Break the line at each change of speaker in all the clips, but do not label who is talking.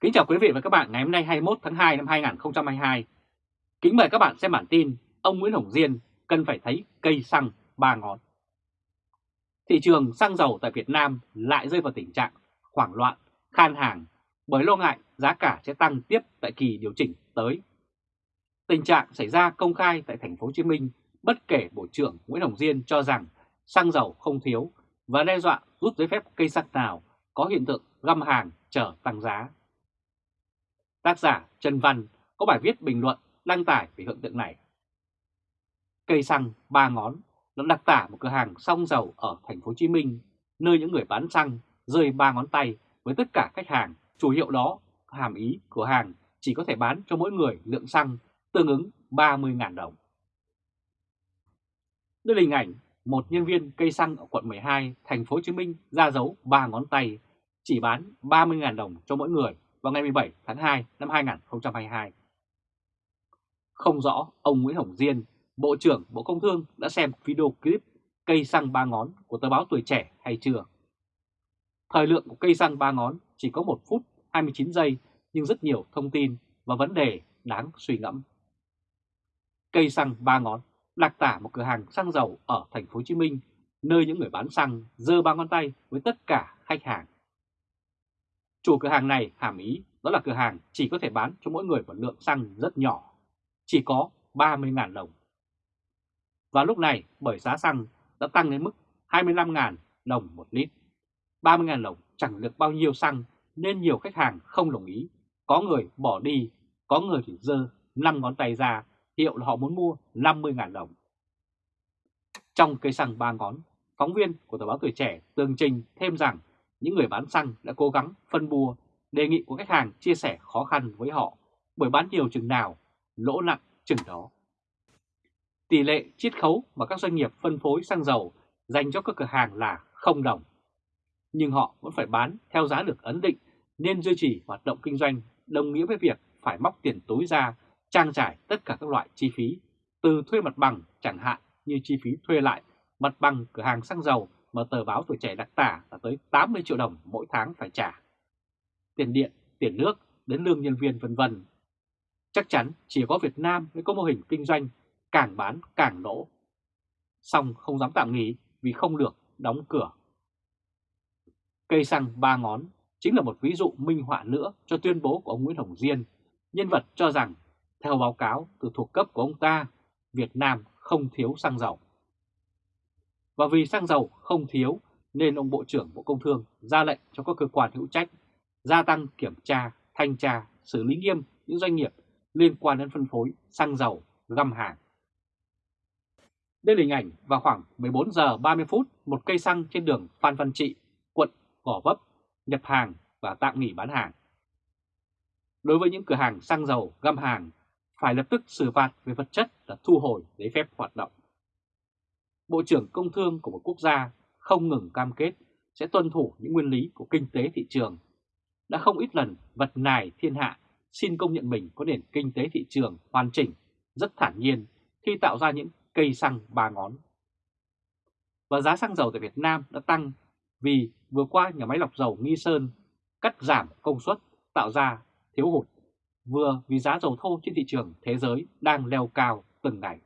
Kính chào quý vị và các bạn ngày hôm nay 21 tháng 2 năm 2022. Kính mời các bạn xem bản tin ông Nguyễn Hồng Diên cần phải thấy cây xăng ba ngón. Thị trường xăng dầu tại Việt Nam lại rơi vào tình trạng hoảng loạn, khan hàng bởi lo ngại giá cả sẽ tăng tiếp tại kỳ điều chỉnh tới. Tình trạng xảy ra công khai tại thành phố Hồ Chí Minh bất kể Bộ trưởng Nguyễn Hồng Diên cho rằng xăng dầu không thiếu và đe dọa rút giấy phép cây xăng nào có hiện tượng găm hàng chờ tăng giá. Tác giả Trần Văn có bài viết bình luận đăng tải về hiện tượng này. Cây xăng ba ngón nó đặc tả một cửa hàng xăng dầu ở thành phố Hồ Chí Minh, nơi những người bán xăng rơi ba ngón tay với tất cả khách hàng. Chủ hiệu đó hàm ý cửa hàng chỉ có thể bán cho mỗi người lượng xăng tương ứng 30.000 đồng. Đây là hình ảnh một nhân viên cây xăng ở quận 12, thành phố Hồ Chí Minh ra dấu ba ngón tay, chỉ bán 30.000 đồng cho mỗi người vào ngày 17 tháng 2 năm 2022. Không rõ ông Nguyễn Hồng Diên, Bộ trưởng Bộ Công Thương đã xem video clip cây xăng ba ngón của tờ báo Tuổi Trẻ hay chưa. Thời lượng của cây xăng ba ngón chỉ có 1 phút 29 giây nhưng rất nhiều thông tin và vấn đề đáng suy ngẫm. Cây xăng ba ngón đặc tả một cửa hàng xăng dầu ở thành phố Hồ Chí Minh, nơi những người bán xăng giơ ba ngón tay với tất cả khách hàng. Chủ cửa hàng này hàm ý đó là cửa hàng chỉ có thể bán cho mỗi người một lượng xăng rất nhỏ, chỉ có 30.000 đồng. Và lúc này bởi giá xăng đã tăng đến mức 25.000 đồng một lít. 30.000 đồng chẳng được bao nhiêu xăng nên nhiều khách hàng không đồng ý. Có người bỏ đi, có người thì dơ 5 ngón tay ra, hiệu là họ muốn mua 50.000 đồng. Trong cây xăng 3 ngón, phóng viên của tờ báo Tuổi Trẻ tường trình thêm rằng những người bán xăng đã cố gắng phân bua đề nghị của khách hàng chia sẻ khó khăn với họ bởi bán nhiều chừng nào, lỗ nặng chừng đó. Tỷ lệ chiết khấu mà các doanh nghiệp phân phối xăng dầu dành cho các cửa hàng là không đồng. Nhưng họ vẫn phải bán theo giá được ấn định nên duy trì hoạt động kinh doanh đồng nghĩa với việc phải móc tiền túi ra trang trải tất cả các loại chi phí từ thuê mặt bằng chẳng hạn như chi phí thuê lại mặt bằng cửa hàng xăng dầu mà tờ báo tuổi trẻ đặc tả là tới 80 triệu đồng mỗi tháng phải trả. Tiền điện, tiền nước, đến lương nhân viên vân vân. Chắc chắn chỉ có Việt Nam mới có mô hình kinh doanh càng bán càng lỗ. Xong không dám tạm nghỉ vì không được đóng cửa. Cây xăng ba ngón chính là một ví dụ minh họa nữa cho tuyên bố của ông Nguyễn Hồng Diên, nhân vật cho rằng theo báo cáo từ thuộc cấp của ông ta, Việt Nam không thiếu xăng dầu. Và vì xăng dầu không thiếu nên ông Bộ trưởng Bộ Công Thương ra lệnh cho các cơ quan hữu trách gia tăng kiểm tra, thanh tra, xử lý nghiêm những doanh nghiệp liên quan đến phân phối xăng dầu găm hàng. Đây là hình ảnh vào khoảng 14 giờ 30 phút một cây xăng trên đường Phan Văn Trị, quận Gò Vấp, nhập hàng và tạm nghỉ bán hàng. Đối với những cửa hàng xăng dầu găm hàng, phải lập tức xử phạt về vật chất là thu hồi giấy phép hoạt động. Bộ trưởng Công Thương của một quốc gia không ngừng cam kết sẽ tuân thủ những nguyên lý của kinh tế thị trường. Đã không ít lần vật nài thiên hạ xin công nhận mình có nền kinh tế thị trường hoàn chỉnh, rất thản nhiên khi tạo ra những cây xăng ba ngón. Và giá xăng dầu tại Việt Nam đã tăng vì vừa qua nhà máy lọc dầu Nghi Sơn cắt giảm công suất tạo ra thiếu hụt, vừa vì giá dầu thô trên thị trường thế giới đang leo cao từng ngày.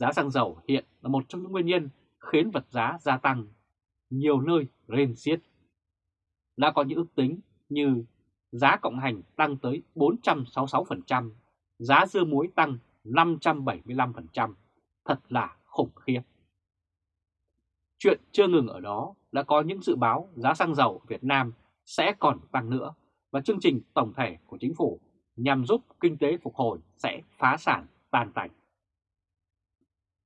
Giá xăng dầu hiện là một trong những nguyên nhân khiến vật giá gia tăng, nhiều nơi rên xiết. Đã có những ước tính như giá cộng hành tăng tới 466%, giá dưa muối tăng 575%, thật là khủng khiếp. Chuyện chưa ngừng ở đó đã có những dự báo giá xăng dầu Việt Nam sẽ còn tăng nữa và chương trình tổng thể của chính phủ nhằm giúp kinh tế phục hồi sẽ phá sản tan tành.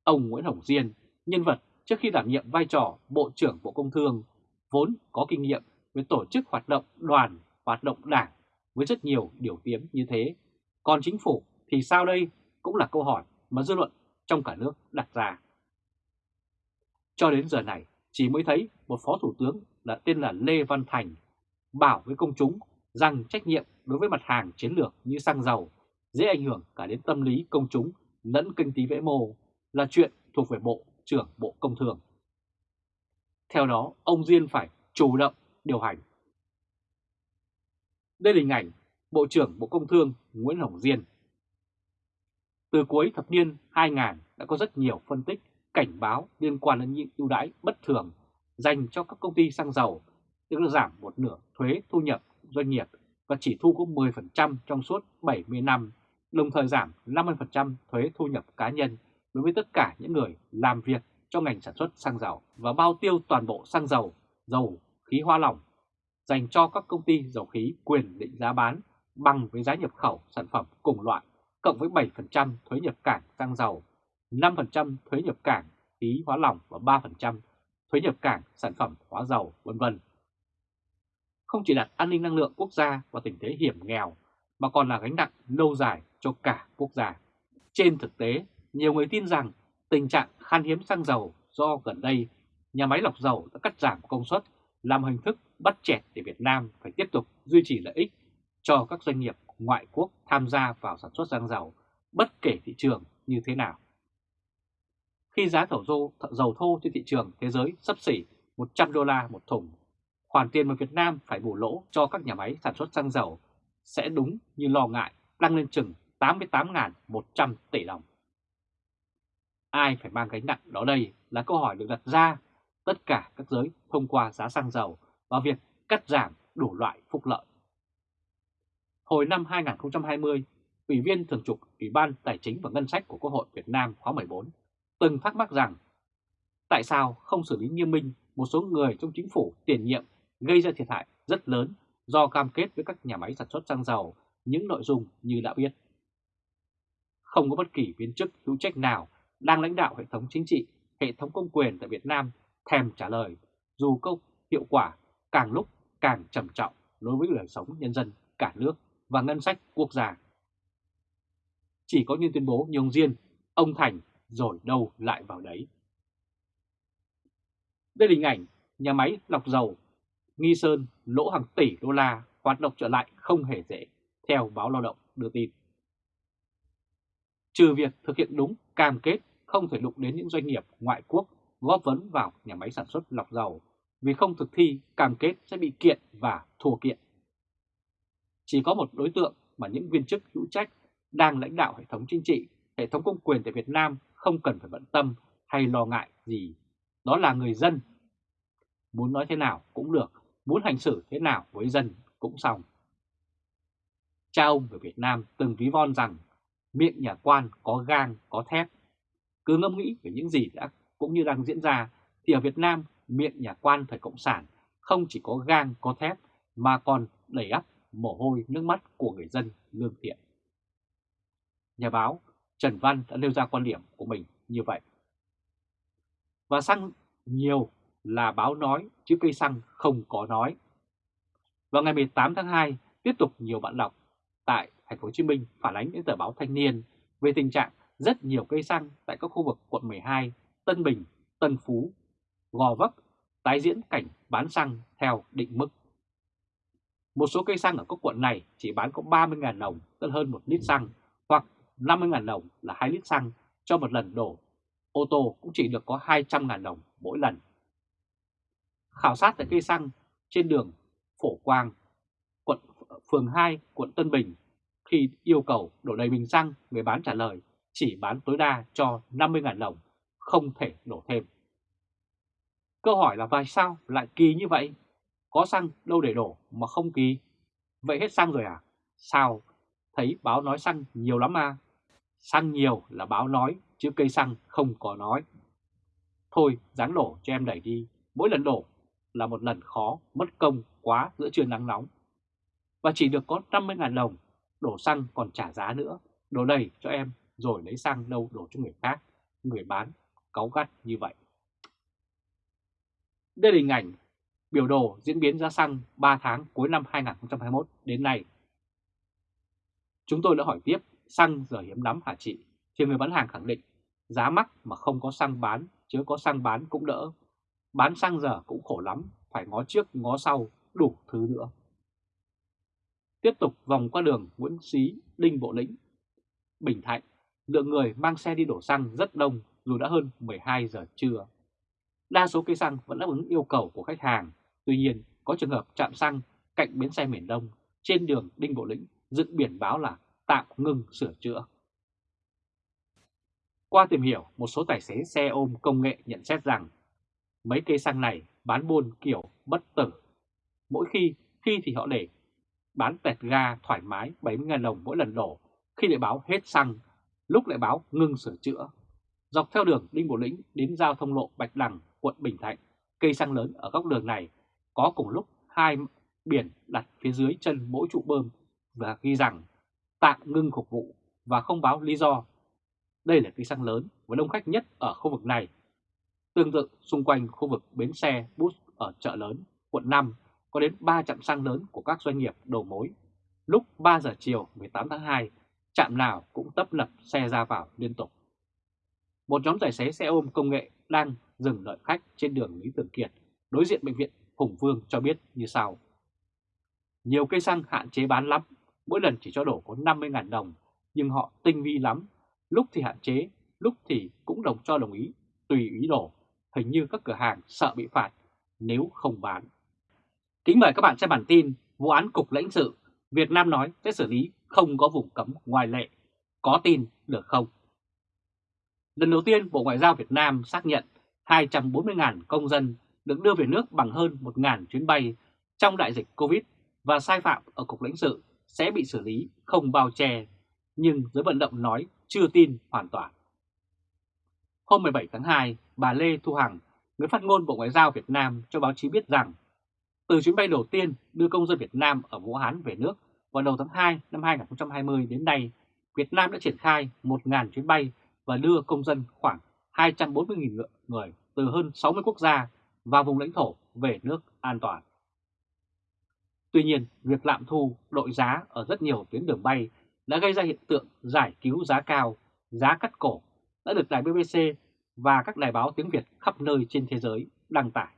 Ông Nguyễn Hồng Diên, nhân vật trước khi đảm nhiệm vai trò Bộ trưởng Bộ Công Thương, vốn có kinh nghiệm với tổ chức hoạt động đoàn, hoạt động đảng với rất nhiều điều tiếng như thế. Còn chính phủ thì sao đây cũng là câu hỏi mà dư luận trong cả nước đặt ra. Cho đến giờ này, chỉ mới thấy một phó thủ tướng là tên là Lê Văn Thành bảo với công chúng rằng trách nhiệm đối với mặt hàng chiến lược như xăng dầu dễ ảnh hưởng cả đến tâm lý công chúng lẫn kinh tế vĩ mô là chuyện thuộc về Bộ trưởng Bộ Công Thương. Theo đó, ông Diên phải chủ động điều hành. Đây là hình ảnh Bộ trưởng Bộ Công Thương Nguyễn Hồng Diên. Từ cuối thập niên 2000 đã có rất nhiều phân tích, cảnh báo liên quan đến những ưu đãi bất thường dành cho các công ty xăng dầu, tức là giảm một nửa thuế thu nhập doanh nghiệp và chỉ thu có 10% trong suốt 70 năm, đồng thời giảm 50% thuế thu nhập cá nhân đối với tất cả những người làm việc cho ngành sản xuất xăng dầu và bao tiêu toàn bộ xăng dầu, dầu, khí hoa lỏng dành cho các công ty dầu khí quyền định giá bán bằng với giá nhập khẩu sản phẩm cùng loại cộng với 7% thuế nhập cảng xăng dầu, 5% thuế nhập cảng khí hóa lỏng và 3% thuế nhập cảng sản phẩm hóa dầu, vân vân. Không chỉ đặt an ninh năng lượng quốc gia vào tình thế hiểm nghèo mà còn là gánh nặng lâu dài cho cả quốc gia. Trên thực tế, nhiều người tin rằng tình trạng khan hiếm xăng dầu do gần đây nhà máy lọc dầu đã cắt giảm công suất làm hình thức bắt chẹt để Việt Nam phải tiếp tục duy trì lợi ích cho các doanh nghiệp ngoại quốc tham gia vào sản xuất xăng dầu bất kể thị trường như thế nào. Khi giá thổ dầu, dầu thô trên thị trường thế giới sấp xỉ 100 đô la một thùng, khoản tiền mà Việt Nam phải bù lỗ cho các nhà máy sản xuất xăng dầu sẽ đúng như lo ngại tăng lên chừng 88.100 tỷ đồng. Ai phải mang gánh nặng đó đây là câu hỏi được đặt ra tất cả các giới thông qua giá xăng dầu và việc cắt giảm đủ loại phúc lợi. Hồi năm 2020, Ủy viên Thường trực Ủy ban Tài chính và Ngân sách của Quốc hội Việt Nam khóa 14 từng thắc mắc rằng tại sao không xử lý nghiêm minh một số người trong chính phủ tiền nhiệm gây ra thiệt hại rất lớn do cam kết với các nhà máy sản xuất xăng dầu những nội dung như đã biết. Không có bất kỳ viên chức hữu trách nào đang lãnh đạo hệ thống chính trị, hệ thống công quyền tại Việt Nam thèm trả lời dù câu hiệu quả càng lúc càng trầm trọng đối với đời sống nhân dân cả nước và ngân sách quốc gia. Chỉ có những tuyên bố như ông Diên, ông Thành rồi đâu lại vào đấy. Đây là hình ảnh nhà máy lọc dầu Nghi Sơn lỗ hàng tỷ đô la hoạt động trở lại không hề dễ, theo báo lao động đưa tin. Trừ việc thực hiện đúng cam kết không thể đụng đến những doanh nghiệp ngoại quốc góp vấn vào nhà máy sản xuất lọc dầu vì không thực thi cam kết sẽ bị kiện và thua kiện. Chỉ có một đối tượng mà những viên chức hữu trách đang lãnh đạo hệ thống chính trị, hệ thống công quyền tại Việt Nam không cần phải bận tâm hay lo ngại gì. Đó là người dân. Muốn nói thế nào cũng được, muốn hành xử thế nào với dân cũng xong. Cha ông ở Việt Nam từng ví von rằng miệng nhà quan có gang, có thép. Cứ ngẫm nghĩ về những gì đã cũng như đang diễn ra thì ở Việt Nam miệng nhà quan thời Cộng sản không chỉ có gang, có thép mà còn đầy ắp mồ hôi nước mắt của người dân lương thiện. Nhà báo Trần Văn đã nêu ra quan điểm của mình như vậy. Và xăng nhiều là báo nói chứ cây xăng không có nói. Vào ngày 18 tháng 2, tiếp tục nhiều bạn đọc tại thành phố Hồ Chí Minh phản ánh đến tờ báo Thanh niên về tình trạng rất nhiều cây xăng tại các khu vực quận 12, Tân Bình, Tân Phú, Gò Vấp tái diễn cảnh bán xăng theo định mức. Một số cây xăng ở các quận này chỉ bán có 30.000 đồng, tức hơn 1 lít xăng, hoặc 50.000 đồng là 2 lít xăng cho một lần đổ. Ô tô cũng chỉ được có 200.000 đồng mỗi lần. Khảo sát tại cây xăng trên đường Phổ Quang, quận phường 2, quận Tân Bình, khi yêu cầu đổ đầy bình xăng, người bán trả lời chỉ bán tối đa cho 50.000 đồng, không thể đổ thêm. Câu hỏi là tại sao lại kỳ như vậy? Có xăng đâu để đổ mà không kỳ? Vậy hết xăng rồi à? Sao? Thấy báo nói xăng nhiều lắm à? Xăng nhiều là báo nói, chứ cây xăng không có nói. Thôi, dáng đổ cho em đẩy đi. Mỗi lần đổ là một lần khó, mất công quá giữa trưa nắng nóng. Và chỉ được có 50.000 đồng, đổ xăng còn trả giá nữa. Đổ đầy cho em, rồi lấy xăng đâu đổ cho người khác. Người bán, cáu gắt như vậy. Đây là hình ảnh biểu đồ diễn biến giá xăng 3 tháng cuối năm 2021 đến nay. Chúng tôi đã hỏi tiếp xăng giờ hiếm lắm hả chị? Thì người bán hàng khẳng định giá mắc mà không có xăng bán, chứ có xăng bán cũng đỡ. Bán xăng giờ cũng khổ lắm, phải ngó trước ngó sau, đủ thứ nữa. Tiếp tục vòng qua đường Nguyễn Xí, Đinh Bộ Lĩnh, Bình Thạnh, lượng người mang xe đi đổ xăng rất đông dù đã hơn 12 giờ trưa. Đa số cây xăng vẫn đáp ứng yêu cầu của khách hàng, tuy nhiên có trường hợp chạm xăng cạnh bến xe miền Đông trên đường Đinh Bộ Lĩnh dựng biển báo là tạm ngừng sửa chữa. Qua tìm hiểu, một số tài xế xe ôm công nghệ nhận xét rằng mấy cây xăng này bán buôn kiểu bất tử. Mỗi khi, khi thì họ để bán tẹt ga thoải mái 70.000 đồng mỗi lần đổ, khi lại báo hết xăng, lúc lại báo ngưng sửa chữa. Dọc theo đường Đinh Bộ Lĩnh đến giao thông lộ Bạch Đằng, quận Bình Thạnh, cây xăng lớn ở góc đường này có cùng lúc hai biển đặt phía dưới chân mỗi trụ bơm và ghi rằng tạm ngưng phục vụ và không báo lý do. Đây là cây xăng lớn và đông khách nhất ở khu vực này. Tương tự xung quanh khu vực bến xe bus ở chợ lớn, quận 5 có đến 3 trạm xăng lớn của các doanh nghiệp đầu mối. Lúc 3 giờ chiều 18 tháng 2, trạm nào cũng tấp nập xe ra vào liên tục. Một nhóm tài xế xe ôm công nghệ đang dừng đợi khách trên đường Lý Thường Kiệt, đối diện bệnh viện Hùng Vương cho biết như sau. Nhiều cây xăng hạn chế bán lắm, mỗi lần chỉ cho đổ có 50.000 đồng, nhưng họ tinh vi lắm, lúc thì hạn chế, lúc thì cũng đồng cho đồng ý, tùy ý đổ, hình như các cửa hàng sợ bị phạt nếu không bán. Kính mời các bạn xem bản tin vụ án cục lãnh sự Việt Nam nói sẽ xử lý không có vùng cấm ngoài lệ. Có tin được không? Lần đầu tiên Bộ Ngoại giao Việt Nam xác nhận 240.000 công dân được đưa về nước bằng hơn 1.000 chuyến bay trong đại dịch Covid và sai phạm ở Cục lãnh sự sẽ bị xử lý không bao che, nhưng giới vận động nói chưa tin hoàn toàn. Hôm 17 tháng 2, bà Lê Thu Hằng, người phát ngôn Bộ Ngoại giao Việt Nam cho báo chí biết rằng từ chuyến bay đầu tiên đưa công dân Việt Nam ở Vũ Hán về nước vào đầu tháng 2 năm 2020 đến nay, Việt Nam đã triển khai 1.000 chuyến bay và đưa công dân khoảng 240.000 người từ hơn 60 quốc gia và vùng lãnh thổ về nước an toàn. Tuy nhiên, việc lạm thu đội giá ở rất nhiều tuyến đường bay đã gây ra hiện tượng giải cứu giá cao, giá cắt cổ đã được đài BBC và các đài báo tiếng Việt khắp nơi trên thế giới đăng tải.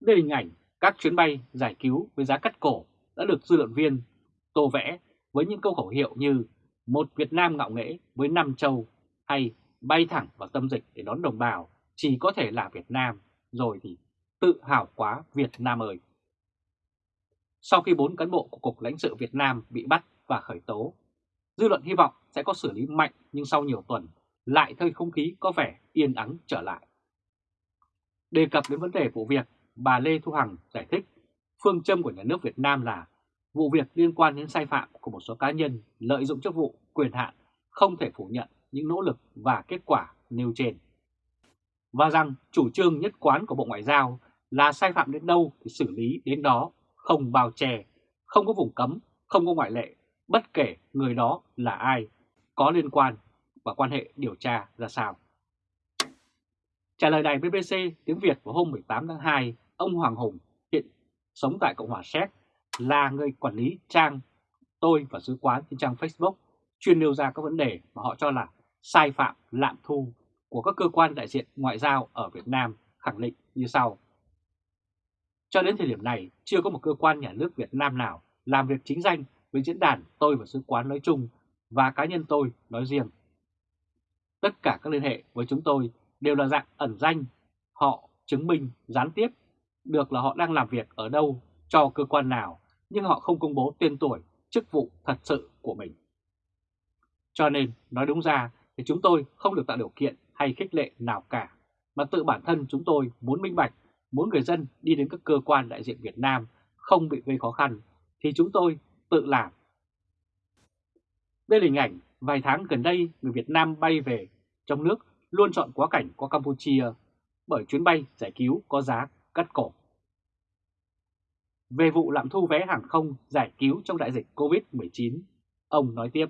Đây là hình ảnh các chuyến bay giải cứu với giá cắt cổ đã được dư luận viên tô vẽ với những câu khẩu hiệu như một Việt Nam ngạo nghễ với năm châu hay bay thẳng vào tâm dịch để đón đồng bào chỉ có thể là Việt Nam rồi thì tự hào quá Việt Nam ơi. Sau khi bốn cán bộ của Cục lãnh sự Việt Nam bị bắt và khởi tố, dư luận hy vọng sẽ có xử lý mạnh nhưng sau nhiều tuần lại thời không khí có vẻ yên ắng trở lại. Đề cập đến vấn đề vụ việc, bà Lê Thu Hằng giải thích phương châm của nhà nước Việt Nam là vụ việc liên quan đến sai phạm của một số cá nhân lợi dụng chức vụ, quyền hạn không thể phủ nhận những nỗ lực và kết quả nêu trên. Và rằng chủ trương nhất quán của Bộ Ngoại giao là sai phạm đến đâu thì xử lý đến đó, không bao che, không có vùng cấm, không có ngoại lệ, bất kể người đó là ai, có liên quan và quan hệ điều tra ra sao. Trả lời đài BBC tiếng Việt vào hôm 18 tháng 2, ông Hoàng Hùng hiện sống tại Cộng hòa Séc là người quản lý trang tôi và sứ quán trên trang Facebook chuyên nêu ra các vấn đề mà họ cho là sai phạm lạm thu của các cơ quan đại diện ngoại giao ở Việt Nam khẳng định như sau. Cho đến thời điểm này, chưa có một cơ quan nhà nước Việt Nam nào làm việc chính danh với diễn đàn tôi và sứ quán nói chung và cá nhân tôi nói riêng. Tất cả các liên hệ với chúng tôi đều là dạng ẩn danh, họ chứng minh gián tiếp được là họ đang làm việc ở đâu, cho cơ quan nào, nhưng họ không công bố tên tuổi, chức vụ thật sự của mình. Cho nên, nói đúng ra thì chúng tôi không được tạo điều kiện hay khích lệ nào cả, mà tự bản thân chúng tôi muốn minh bạch, muốn người dân đi đến các cơ quan đại diện Việt Nam không bị gây khó khăn, thì chúng tôi tự làm. Đây là hình ảnh vài tháng gần đây người Việt Nam bay về trong nước luôn chọn quá cảnh qua Campuchia bởi chuyến bay giải cứu có giá cắt cổ. Về vụ lạm thu vé hàng không giải cứu trong đại dịch COVID-19, ông nói tiếp.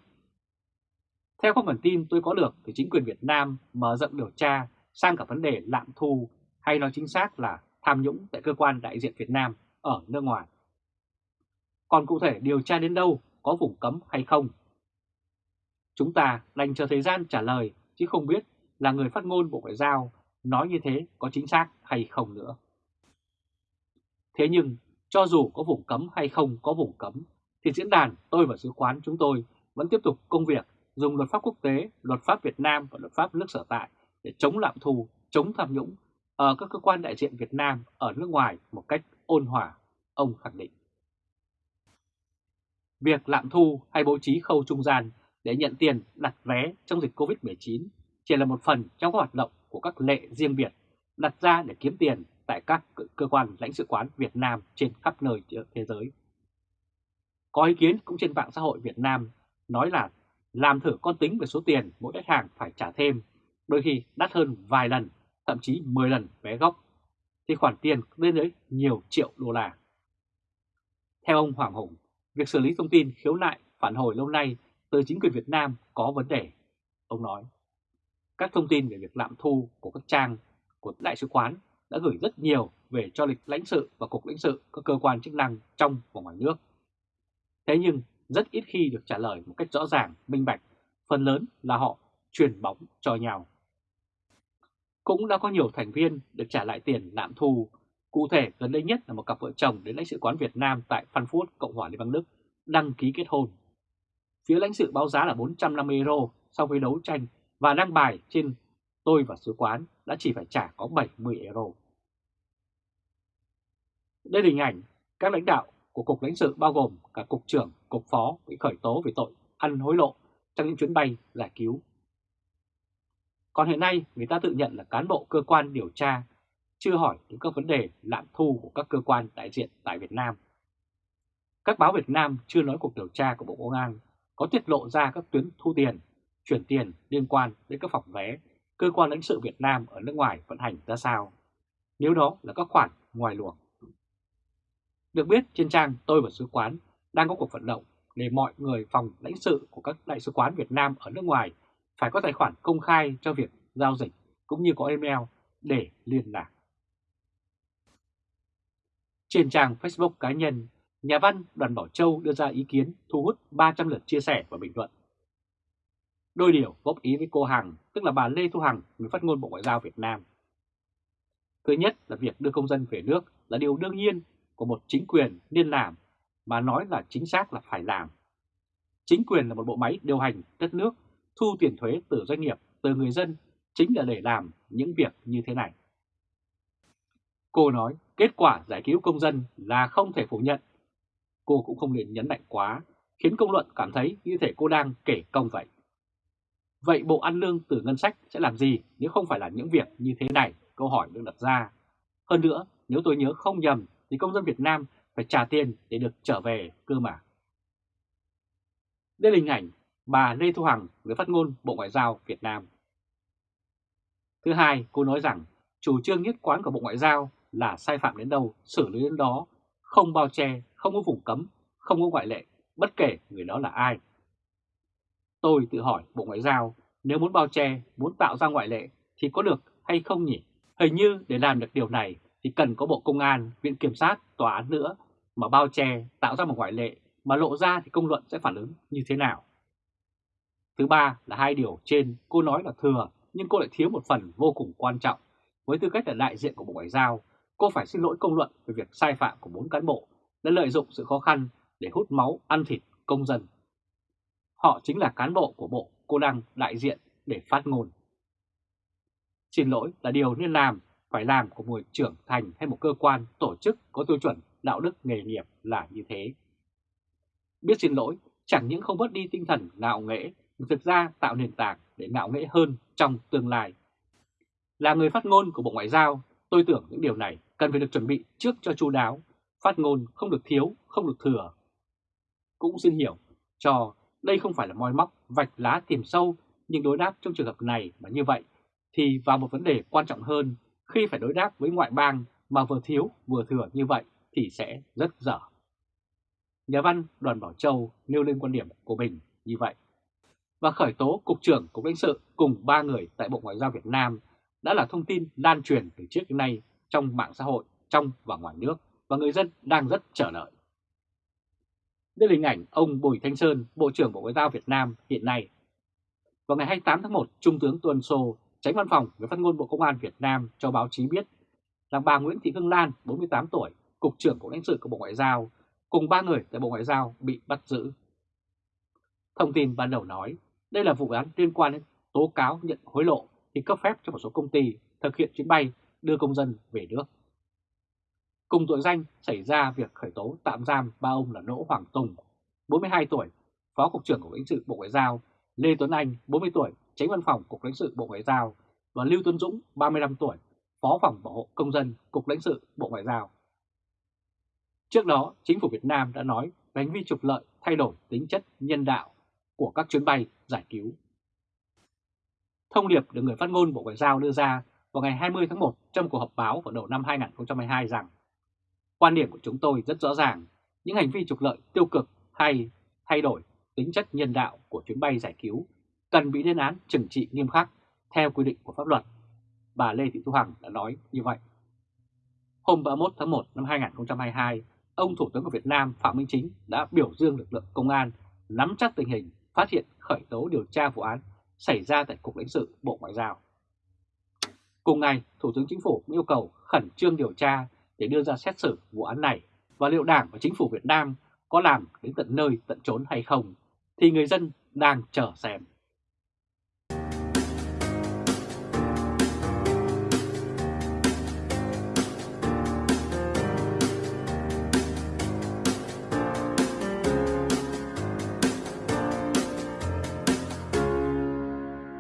Theo các nguồn tin tôi có được thì chính quyền Việt Nam mở rộng điều tra sang cả vấn đề lạm thu hay nói chính xác là tham nhũng tại cơ quan đại diện Việt Nam ở nước ngoài. Còn cụ thể điều tra đến đâu, có vùng cấm hay không? Chúng ta đành chờ thời gian trả lời chứ không biết là người phát ngôn Bộ Ngoại giao nói như thế có chính xác hay không nữa. Thế nhưng, cho dù có vùng cấm hay không có vùng cấm, thì diễn đàn tôi và sứ quán chúng tôi vẫn tiếp tục công việc dùng luật pháp quốc tế, luật pháp Việt Nam và luật pháp nước sở tại để chống lạm thu, chống tham nhũng ở các cơ quan đại diện Việt Nam ở nước ngoài một cách ôn hòa, ông khẳng định. Việc lạm thu hay bố trí khâu trung gian để nhận tiền đặt vé trong dịch Covid-19 chỉ là một phần trong các hoạt động của các lệ riêng biệt đặt ra để kiếm tiền tại các cơ quan lãnh sự quán Việt Nam trên khắp nơi thế giới. Có ý kiến cũng trên mạng xã hội Việt Nam nói là làm thử con tính về số tiền mỗi khách hàng phải trả thêm, đôi khi đắt hơn vài lần, thậm chí 10 lần vé gốc, thì khoản tiền lên tới nhiều triệu đô la. Theo ông Hoàng Hùng, việc xử lý thông tin khiếu nại phản hồi lâu nay từ chính quyền Việt Nam có vấn đề. Ông nói, các thông tin về việc lạm thu của các trang của Đại sứ quán đã gửi rất nhiều về cho lịch lãnh sự và cục lãnh sự các cơ quan chức năng trong và ngoài nước. Thế nhưng rất ít khi được trả lời một cách rõ ràng, minh bạch, phần lớn là họ truyền bóng cho nhau. Cũng đã có nhiều thành viên được trả lại tiền lạm thu, cụ thể gần đây nhất là một cặp vợ chồng đến lãnh sự quán Việt Nam tại Frankfurt, Cộng hòa Liên bang Đức, đăng ký kết hôn. Phía lãnh sự báo giá là 450 euro sau khi đấu tranh và đăng bài trên tôi và sứ quán đã chỉ phải trả có 70 euro. Đây là hình ảnh các lãnh đạo của Cục lãnh sự bao gồm cả Cục trưởng, Cục phó bị khởi tố về tội ăn hối lộ trong những chuyến bay giải cứu. Còn hiện nay người ta tự nhận là cán bộ cơ quan điều tra chưa hỏi đến các vấn đề lạm thu của các cơ quan đại diện tại Việt Nam. Các báo Việt Nam chưa nói cuộc điều tra của Bộ Công an có tiết lộ ra các tuyến thu tiền, chuyển tiền liên quan đến các phòng vé cơ quan lãnh sự Việt Nam ở nước ngoài vận hành ra sao, nếu đó là các khoản ngoài luồng. Được biết trên trang Tôi và Sứ quán đang có cuộc vận động để mọi người phòng lãnh sự của các đại sứ quán Việt Nam ở nước ngoài phải có tài khoản công khai cho việc giao dịch cũng như có email để liên lạc. Trên trang Facebook cá nhân, nhà văn Đoàn Bảo Châu đưa ra ý kiến thu hút 300 lượt chia sẻ và bình luận. Đôi điều góp ý với cô Hằng, tức là bà Lê Thu Hằng, người phát ngôn Bộ Ngoại giao Việt Nam. Thứ nhất là việc đưa công dân về nước là điều đương nhiên của một chính quyền nên làm, mà nói là chính xác là phải làm. Chính quyền là một bộ máy điều hành đất nước, thu tiền thuế từ doanh nghiệp, từ người dân, chính là để làm những việc như thế này. Cô nói kết quả giải cứu công dân là không thể phủ nhận. Cô cũng không nên nhấn mạnh quá, khiến công luận cảm thấy như thể cô đang kể công vậy. Vậy Bộ Ăn Lương từ ngân sách sẽ làm gì nếu không phải là những việc như thế này? Câu hỏi được đặt ra. Hơn nữa, nếu tôi nhớ không nhầm thì công dân Việt Nam phải trả tiền để được trở về cơ mà. Đây là hình ảnh bà Lê Thu Hằng, người phát ngôn Bộ Ngoại giao Việt Nam. Thứ hai, cô nói rằng chủ trương nhất quán của Bộ Ngoại giao là sai phạm đến đâu, xử lý đến đó, không bao che, không có vùng cấm, không có ngoại lệ, bất kể người đó là ai. Tôi tự hỏi Bộ Ngoại giao nếu muốn bao che, muốn tạo ra ngoại lệ thì có được hay không nhỉ? Hình như để làm được điều này thì cần có Bộ Công an, Viện Kiểm sát, Tòa án nữa mà bao che, tạo ra một ngoại lệ mà lộ ra thì công luận sẽ phản ứng như thế nào? Thứ ba là hai điều trên cô nói là thừa nhưng cô lại thiếu một phần vô cùng quan trọng. Với tư cách là đại diện của Bộ Ngoại giao, cô phải xin lỗi công luận về việc sai phạm của bốn cán bộ đã lợi dụng sự khó khăn để hút máu ăn thịt công dân. Họ chính là cán bộ của bộ cô đang đại diện để phát ngôn. Xin lỗi là điều nên làm, phải làm của một trưởng thành hay một cơ quan, tổ chức có tiêu chuẩn đạo đức nghề nghiệp là như thế. Biết xin lỗi chẳng những không bớt đi tinh thần ngạo nghễ, mà thực ra tạo nền tảng để ngạo nghễ hơn trong tương lai. Là người phát ngôn của Bộ Ngoại giao, tôi tưởng những điều này cần phải được chuẩn bị trước cho chú đáo, phát ngôn không được thiếu, không được thừa. Cũng xin hiểu cho đây không phải là moi móc, vạch lá tìm sâu, nhưng đối đáp trong trường hợp này mà như vậy thì vào một vấn đề quan trọng hơn, khi phải đối đáp với ngoại bang mà vừa thiếu vừa thừa như vậy thì sẽ rất dở. Nhà văn Đoàn Bảo Châu nêu lên quan điểm của mình như vậy. Và khởi tố Cục trưởng Cục lãnh sự cùng ba người tại Bộ Ngoại giao Việt Nam đã là thông tin lan truyền từ trước đến nay trong mạng xã hội, trong và ngoài nước và người dân đang rất chờ đợi. Đây là hình ảnh ông Bùi Thanh Sơn, Bộ trưởng Bộ Ngoại giao Việt Nam hiện nay. Vào ngày 28 tháng 1, Trung tướng Tuần Sô, tránh văn phòng người phát ngôn Bộ Công an Việt Nam cho báo chí biết là bà Nguyễn Thị Hương Lan, 48 tuổi, Cục trưởng Cục lãnh sự của Bộ Ngoại giao, cùng ba người tại Bộ Ngoại giao bị bắt giữ. Thông tin ban đầu nói đây là vụ án liên quan đến tố cáo nhận hối lộ thì cấp phép cho một số công ty thực hiện chuyến bay đưa công dân về nước. Cùng tội danh xảy ra việc khởi tố tạm giam ba ông là Đỗ Hoàng Tùng, 42 tuổi, Phó Cục trưởng Cục lãnh sự Bộ Ngoại giao, Lê Tuấn Anh, 40 tuổi, Tránh Văn phòng Cục lãnh sự Bộ Ngoại giao và Lưu Tuấn Dũng, 35 tuổi, Phó phòng bảo hộ công dân Cục lãnh sự Bộ Ngoại giao. Trước đó, chính phủ Việt Nam đã nói hành vi trục lợi thay đổi tính chất nhân đạo của các chuyến bay giải cứu. Thông điệp được người phát ngôn Bộ Ngoại giao đưa ra vào ngày 20 tháng 1 trong cuộc họp báo vào đầu năm 2022 rằng quan điểm của chúng tôi rất rõ ràng, những hành vi trục lợi tiêu cực hay thay đổi tính chất nhân đạo của chuyến bay giải cứu cần bị lên án trừng trị nghiêm khắc theo quy định của pháp luật. Bà Lê Thị Thu Hằng đã nói như vậy. Hôm 31 tháng 1 năm 2022, ông Thủ tướng của Việt Nam Phạm Minh Chính đã biểu dương lực lượng công an nắm chắc tình hình, phát hiện khởi tố điều tra vụ án xảy ra tại Cục lãnh sự Bộ Ngoại giao. Cùng ngày, Thủ tướng Chính phủ cũng yêu cầu khẩn trương điều tra để đưa ra xét xử vụ án này và liệu Đảng và Chính phủ Việt Nam có làm đến tận nơi, tận trốn hay không, thì người dân đang chờ xem.